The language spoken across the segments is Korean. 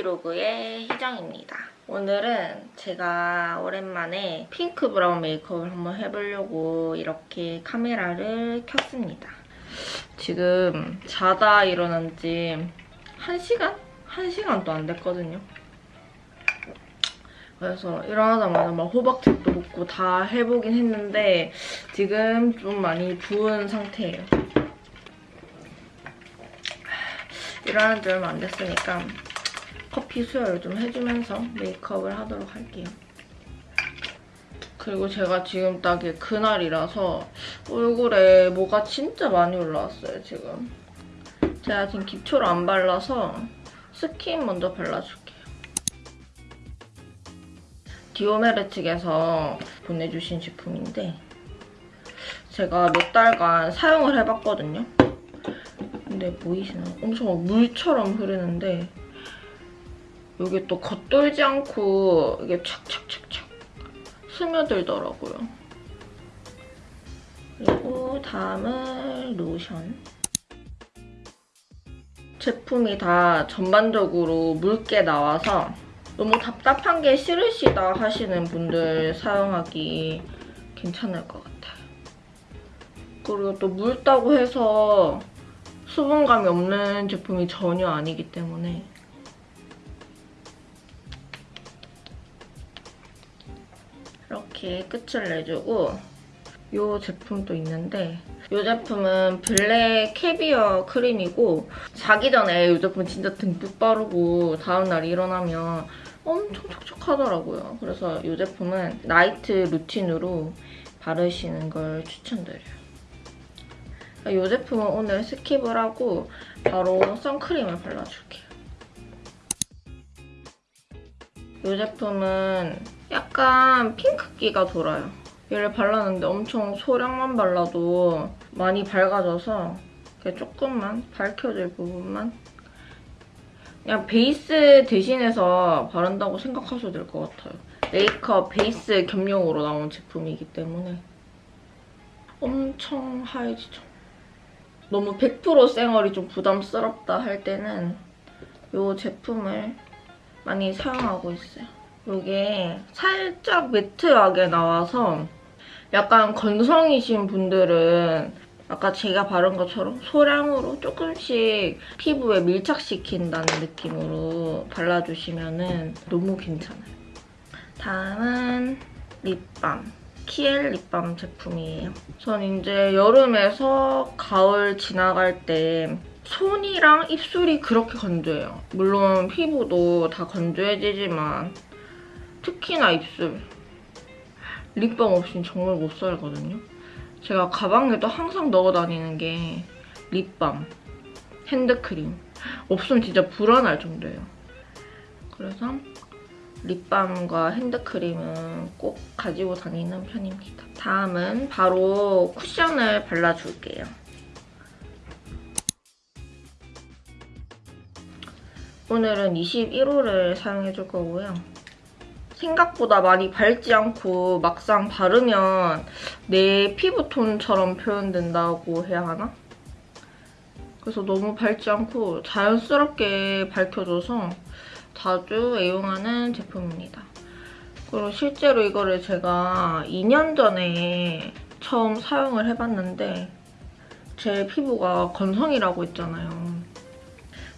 유피로그의 희정입니다. 오늘은 제가 오랜만에 핑크 브라운 메이크업을 한번 해보려고 이렇게 카메라를 켰습니다. 지금 자다 일어난 지 1시간? 1시간도 안 됐거든요. 그래서 일어나자마자 막 호박즙도 먹고 다 해보긴 했는데 지금 좀 많이 부은 상태예요. 일어난 지 얼마 안 됐으니까 커피 수혈을 좀 해주면서 메이크업을 하도록 할게요. 그리고 제가 지금 딱에 그날이라서 얼굴에 뭐가 진짜 많이 올라왔어요, 지금. 제가 지금 기초를 안 발라서 스킨 먼저 발라줄게요. 디오메르 측에서 보내주신 제품인데 제가 몇 달간 사용을 해봤거든요. 근데 보이시나요? 엄청 물처럼 흐르는데 여기 또 겉돌지 않고 이게 착착착착 스며들더라고요. 그리고 다음은 로션. 제품이 다 전반적으로 묽게 나와서 너무 답답한 게 싫으시다 하시는 분들 사용하기 괜찮을 것 같아요. 그리고 또 묽다고 해서 수분감이 없는 제품이 전혀 아니기 때문에 이렇게 끝을 내주고 이 제품도 있는데 이 제품은 black caviar 크림이고 자기 전에 이 제품 진짜 듬뿍 바르고 다음날 일어나면 엄청 촉촉하더라고요. 그래서 이 제품은 night routine으로 바르시는 걸 추천드려요. 이 제품은 오늘 skip을 하고 바로 선크림을 발라줄게요. 이 제품은 약간 핑크기가 돌아요. 얘를 발랐는데 엄청 소량만 발라도 많이 밝아져서 조금만 밝혀질 부분만 그냥 베이스 대신해서 바른다고 생각하셔도 될 것 같아요. 메이크업 베이스 겸용으로 나온 제품이기 때문에 엄청 하얘지죠. 너무 100% 쌩얼이 좀 부담스럽다 할 때는 이 제품을 많이 사용하고 있어요. 이게 살짝 매트하게 나와서 약간 건성이신 분들은 아까 제가 바른 것처럼 소량으로 조금씩 피부에 밀착시킨다는 느낌으로 발라주시면 너무 괜찮아요. 다음은 립밤. 키엘 립밤 제품이에요. 전 이제 여름에서 가을 지나갈 때 손이랑 입술이 그렇게 건조해요. 물론 피부도 다 건조해지지만 특히나 입술. 립밤 없이는 정말 못 살거든요. 제가 가방에도 항상 넣어 다니는 게 립밤, 핸드크림. 없으면 진짜 불안할 정도예요. 그래서 립밤과 핸드크림은 꼭 가지고 다니는 편입니다. 다음은 바로 쿠션을 발라줄게요. 오늘은 21호를 사용해줄 거고요. 생각보다 많이 밝지 않고 막상 바르면 내 피부톤처럼 표현된다고 해야 하나? 그래서 너무 밝지 않고 자연스럽게 밝혀줘서 자주 애용하는 제품입니다. 그리고 실제로 이거를 제가 2년 전에 처음 사용을 해봤는데 제 피부가 건성이라고 했잖아요.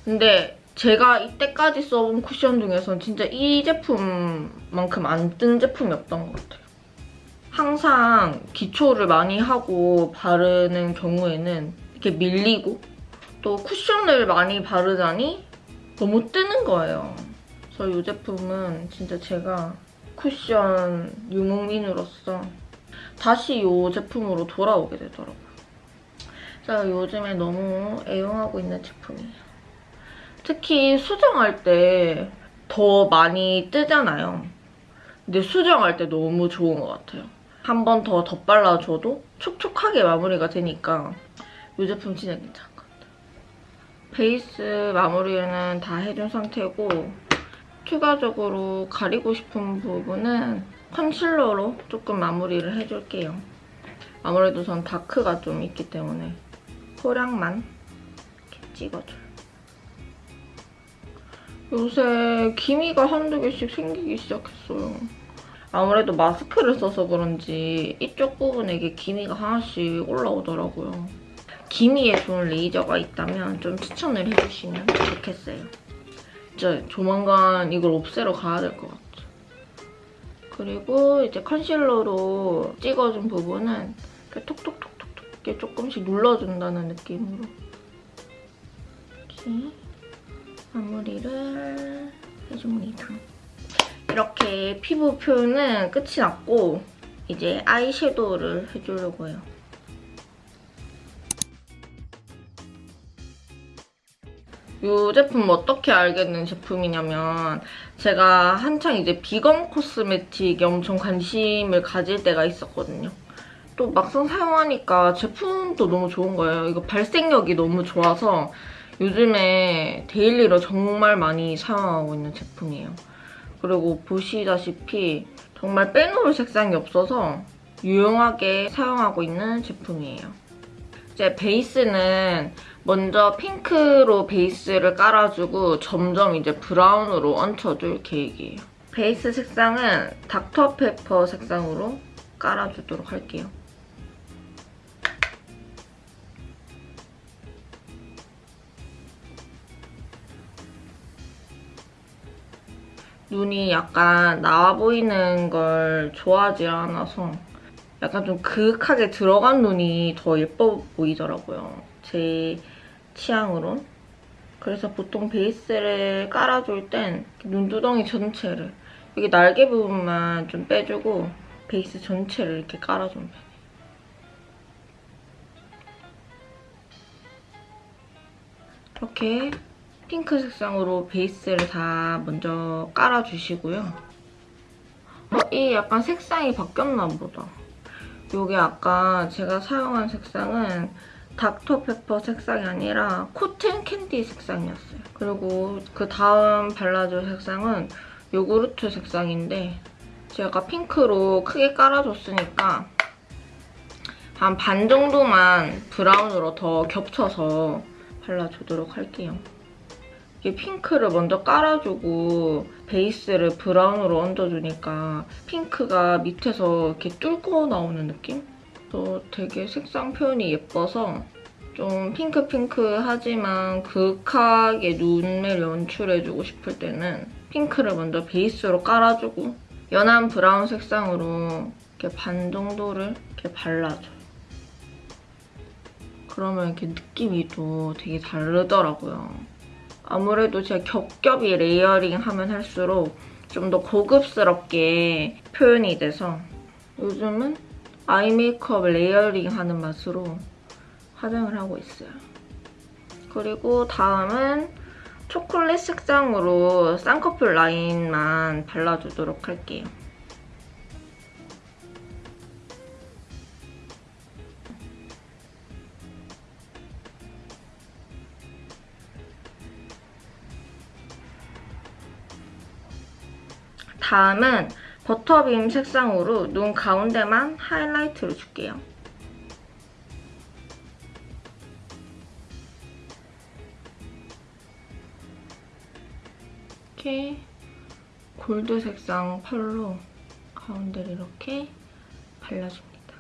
근데 제가 이때까지 써본 쿠션 중에선 진짜 이 제품만큼 안 뜬 제품이 없던 것 같아요. 항상 기초를 많이 하고 바르는 경우에는 이렇게 밀리고 또 쿠션을 많이 바르자니 너무 뜨는 거예요. 그래서 이 제품은 진짜 제가 쿠션 유목민으로서 다시 이 제품으로 돌아오게 되더라고요. 제가 요즘에 너무 애용하고 있는 제품이에요. 특히 수정할 때 더 많이 뜨잖아요. 근데 수정할 때 너무 좋은 것 같아요. 한 번 더 덧발라줘도 촉촉하게 마무리가 되니까 이 제품 진짜 괜찮은 것 같아요. 베이스 마무리는 다 해준 상태고 추가적으로 가리고 싶은 부분은 컨실러로 조금 마무리를 해줄게요. 아무래도 전 다크가 좀 있기 때문에 소량만 찍어줘요. 요새 기미가 한두 개씩 생기기 시작했어요. 아무래도 마스크를 써서 그런지 이쪽 부분에 이게 기미가 하나씩 올라오더라고요. 기미에 좋은 레이저가 있다면 좀 추천을 해주시면 좋겠어요. 진짜 조만간 이걸 없애러 가야 될 것 같아. 그리고 이제 컨실러로 찍어준 부분은 이렇게 톡톡톡톡톡 이렇게 조금씩 눌러준다는 느낌으로 이렇게 마무리를 해줍니다. 이렇게 피부 표현은 끝이 났고 이제 아이섀도우를 해주려고 해요. 이 제품 어떻게 알게 된 제품이냐면 제가 한창 이제 vegan cosmetic에 엄청 관심을 가질 때가 있었거든요. 또 막상 사용하니까 제품도 너무 좋은 거예요. 이거 발색력이 너무 좋아서 요즘에 daily로 정말 많이 사용하고 있는 제품이에요. 그리고 보시다시피 정말 빼놓을 색상이 없어서 유용하게 사용하고 있는 제품이에요. 이제 베이스는 먼저 핑크로 베이스를 깔아주고 점점 이제 브라운으로 얹혀줄 계획이에요. 베이스 색상은 닥터페퍼 색상으로 깔아주도록 할게요. 눈이 약간 나와 보이는 걸 좋아하지 않아서 약간 좀 그윽하게 들어간 눈이 더 예뻐 보이더라고요. 제 취향으로. 그래서 보통 베이스를 깔아줄 땐 눈두덩이 전체를 여기 날개 부분만 좀 빼주고 베이스 전체를 이렇게 깔아주면 편해요. 이렇게 핑크 색상으로 베이스를 다 먼저 깔아주시고요. 어, 이 약간 색상이 바뀌었나 보다. 이게 아까 제가 사용한 색상은 닥터페퍼 색상이 아니라 cotton candy 색상이었어요. 그리고 그 다음 발라줄 색상은 요구르트 색상인데 제가 핑크로 크게 깔아줬으니까 한 반 정도만 brown으로 더 겹쳐서 발라주도록 할게요. 이게 핑크를 먼저 깔아주고 베이스를 brown으로 얹어주니까 핑크가 밑에서 이렇게 뚫고 나오는 느낌? 또 되게 색상 표현이 예뻐서 좀 핑크핑크하지만 그윽하게 눈을 연출해주고 싶을 때는 핑크를 먼저 베이스로 깔아주고 연한 brown 색상으로 이렇게 반 정도를 이렇게 발라줘요. 그러면 이렇게 느낌이 또 되게 다르더라고요. 아무래도 제가 겹겹이 layering 하면 할수록 좀 더 고급스럽게 표현이 돼서 요즘은 eye makeup layering 하는 맛으로 화장을 하고 있어요. 그리고 다음은 초콜릿 색상으로 쌍꺼풀 라인만 발라주도록 할게요. 다음은 버터빔 색상으로 눈 가운데만 하이라이트를 줄게요. 이렇게 골드 색상 펄로 가운데를 이렇게 발라줍니다.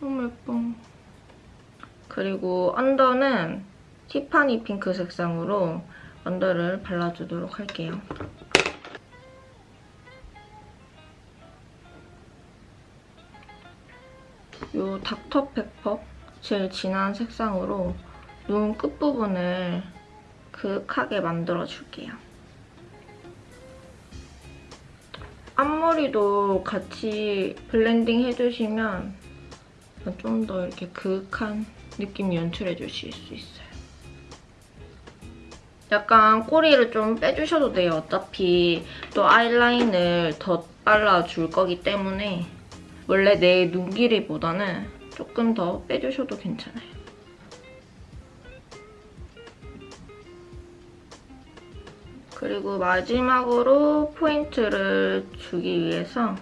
너무 예뻐. 그리고 언더는 티파니 핑크 색상으로 언더를 발라주도록 할게요. 이 닥터페퍼 제일 진한 색상으로 눈 끝부분을 그윽하게 만들어줄게요. 앞머리도 같이 blending 해주시면 좀 더 이렇게 그윽한 느낌 연출해 주실 수 있어요. 약간 꼬리를 좀 빼주셔도 돼요. 어차피 또 아이라인을 더 발라줄 거기 때문에 원래 내 눈 길이보다는 조금 더 빼주셔도 괜찮아요. 그리고 마지막으로 포인트를 주기 위해서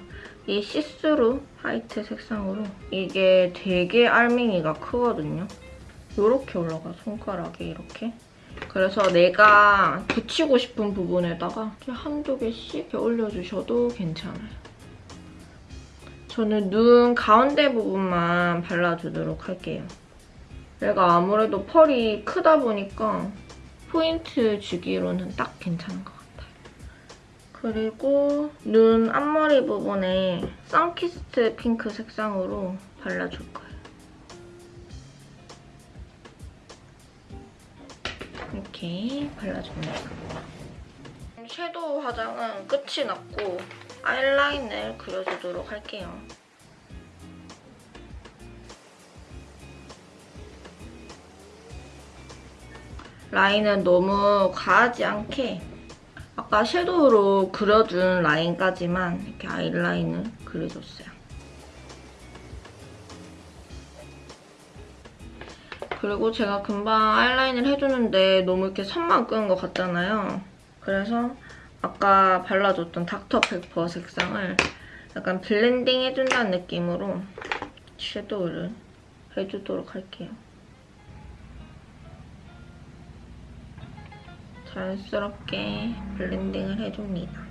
이 see-through white 색상으로 이게 되게 알맹이가 크거든요. 이렇게 올라가 손가락에 이렇게 그래서 내가 붙이고 싶은 부분에다가 한두 개씩 올려주셔도 괜찮아요. 저는 눈 가운데 부분만 발라주도록 할게요. 내가 아무래도 펄이 크다 보니까 포인트 주기로는 딱 괜찮은 것 같아요. 그리고 눈 앞머리 부분에 선키스트 핑크 색상으로 발라줄 거예요. 이렇게 발라줍니다. 섀도우 화장은 끝이 났고 아이라인을 그려주도록 할게요. 라인은 너무 과하지 않게 아까 섀도우로 그려준 라인까지만 이렇게 아이라인을 그려줬어요. 그리고 제가 금방 아이라인을 해주는데 너무 이렇게 선만 끄는 것 같잖아요. 그래서 아까 발라줬던 닥터페퍼 색상을 약간 blending 해준다는 느낌으로 섀도우를 해주도록 할게요. 자연스럽게 blending을 해줍니다.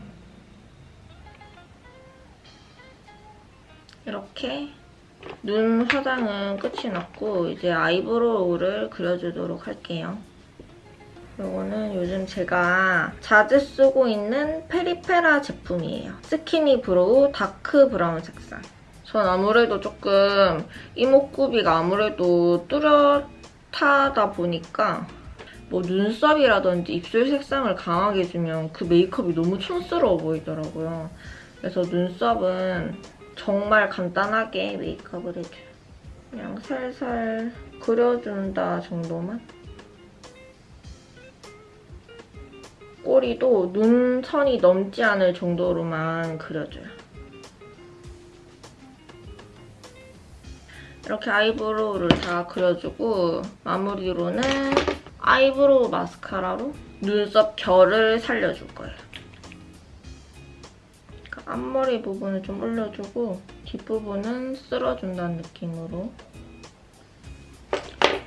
이렇게 눈 화장은 끝이 났고 이제 eyebrow를 그려주도록 할게요. 이거는 요즘 제가 자주 쓰고 있는 페리페라 제품이에요. skinny brow dark brown 색상. 전 아무래도 조금 이목구비가 아무래도 뚜렷하다 보니까 뭐 눈썹이라든지 입술 색상을 강하게 해주면 그 메이크업이 너무 촌스러워 보이더라고요. 그래서 눈썹은 정말 간단하게 메이크업을 해줘요. 그냥 살살 그려준다 정도만. 꼬리도 눈선이 넘지 않을 정도로만 그려줘요. 이렇게 아이브로우를 다 그려주고 마무리로는 아이브로우 마스카라로 눈썹 결을 살려줄 거예요. 그러니까 앞머리 부분을 좀 올려주고 뒷부분은 쓸어준다는 느낌으로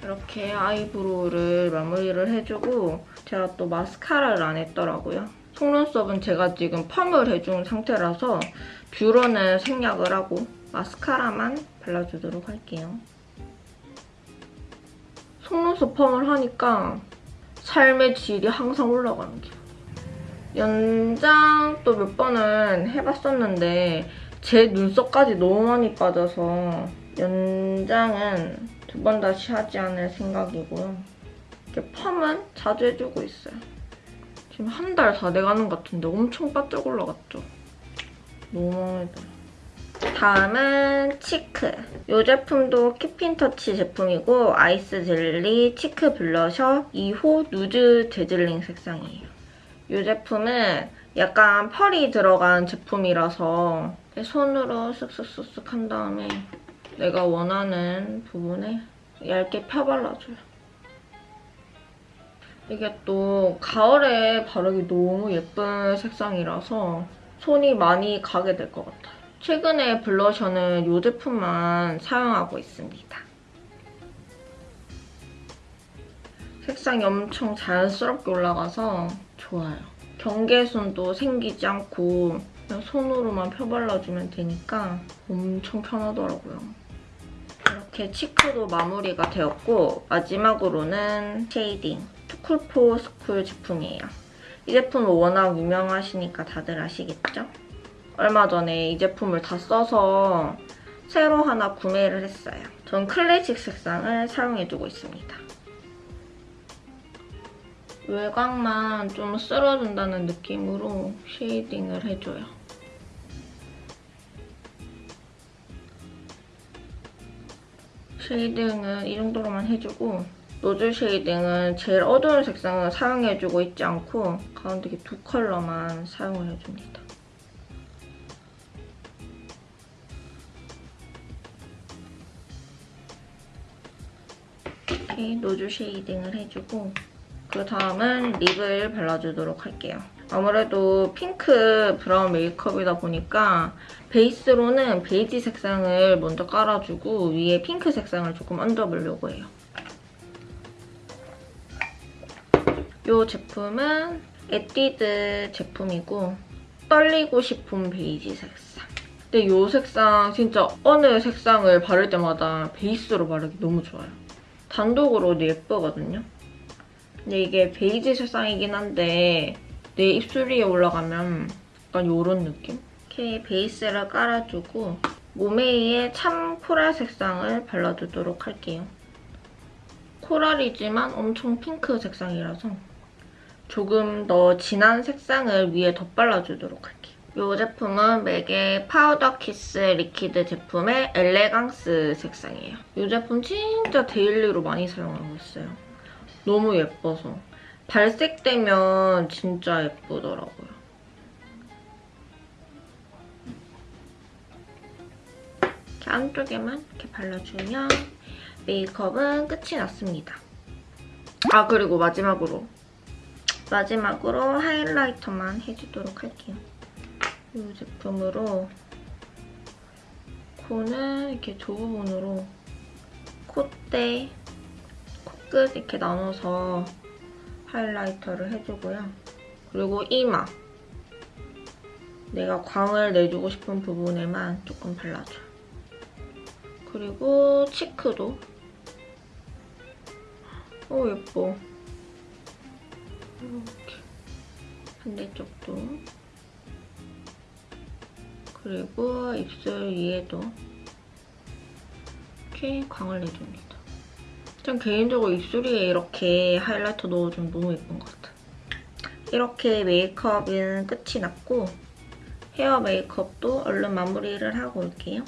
이렇게 아이브로우를 마무리를 해주고 제가 또 마스카라를 안 했더라고요. 속눈썹은 제가 지금 펌을 해준 상태라서 뷰러는 생략을 하고 마스카라만 발라주도록 할게요. 속눈썹 펌을 하니까 삶의 질이 항상 올라가는 기분. 연장 또 몇 번은 해봤었는데 제 눈썹까지 너무 많이 빠져서 연장은 두 번 다시 하지 않을 생각이고요. 이렇게 펌은 자주 해주고 있어요. 지금 한 달 다 돼가는 것 같은데 엄청 바짝 올라갔죠? 너무 마음에 들어요. 다음은 cheek. 이 제품도 Keep in Touch 제품이고 ice jelly cheek blusher 2호 nude dazzling 색상이에요. 이 제품은 약간 펄이 들어간 제품이라서 손으로 쓱쓱쓱쓱 한 다음에 내가 원하는 부분에 얇게 펴발라줘요. 이게 또 가을에 바르기 너무 예쁜 색상이라서 손이 많이 가게 될 것 같아요. 최근에 블러셔는 이 제품만 사용하고 있습니다. 색상이 엄청 자연스럽게 올라가서 좋아요. 경계선도 생기지 않고 그냥 손으로만 펴발라주면 되니까 엄청 편하더라고요. 이렇게 cheek도 마무리가 되었고 마지막으로는 shading too cool for school 제품이에요. 이 제품은 워낙 유명하시니까 다들 아시겠죠? 얼마 전에 이 제품을 다 써서 새로 하나 구매를 했어요. 전 클래식 색상을 사용해주고 있습니다. 외곽만 좀 쓸어준다는 느낌으로 shading을 해줘요. shading은 이 정도로만 해주고 nose shading은 제일 어두운 색상을 사용해주고 있지 않고 가운데 두 컬러만 사용을 해줍니다. 이렇게 nose shading을 해주고 그 다음은 lip을 발라주도록 할게요. 아무래도 핑크 브라운 메이크업이다 보니까 베이스로는 베이지 색상을 먼저 깔아주고 위에 핑크 색상을 조금 얹어보려고 해요. 이 제품은 에뛰드 제품이고 떨리고 싶은 베이지 색상. 근데 이 색상 진짜 어느 색상을 바를 때마다 베이스로 바르기 너무 좋아요. 단독으로도 예쁘거든요. 근데 이게 베이지 색상이긴 한데 내 입술 위에 올라가면 약간 이런 느낌? 이렇게 베이스를 깔아주고 모메이의 참 코랄 색상을 발라주도록 할게요. 코랄이지만 엄청 핑크 색상이라서 조금 더 진한 색상을 위에 덧발라주도록 할게요. 이 제품은 맥의 powder kiss liquid 제품의 elegance 색상이에요. 이 제품 진짜 daily로 많이 사용하고 있어요. 너무 예뻐서. 발색되면 진짜 예쁘더라고요. 이렇게 안쪽에만 이렇게 발라주면 메이크업은 끝이 났습니다. 아 그리고 마지막으로 마지막으로 하이라이터만 해주도록 할게요. 이 제품으로 코는 이렇게 두 부분으로 콧대, 코끝 이렇게 나눠서 하이라이터를 해주고요. 그리고 이마. 내가 광을 내주고 싶은 부분에만 조금 발라줘요. 그리고 치크도. 오 예뻐. 이렇게 반대쪽도. 그리고 입술 위에도 이렇게 광을 내줍니다. 전 개인적으로 입술 위에 이렇게 하이라이터 넣어주면 너무 예쁜 것 같아요. 이렇게 메이크업은 끝이 났고 헤어 메이크업도 얼른 마무리를 하고 올게요.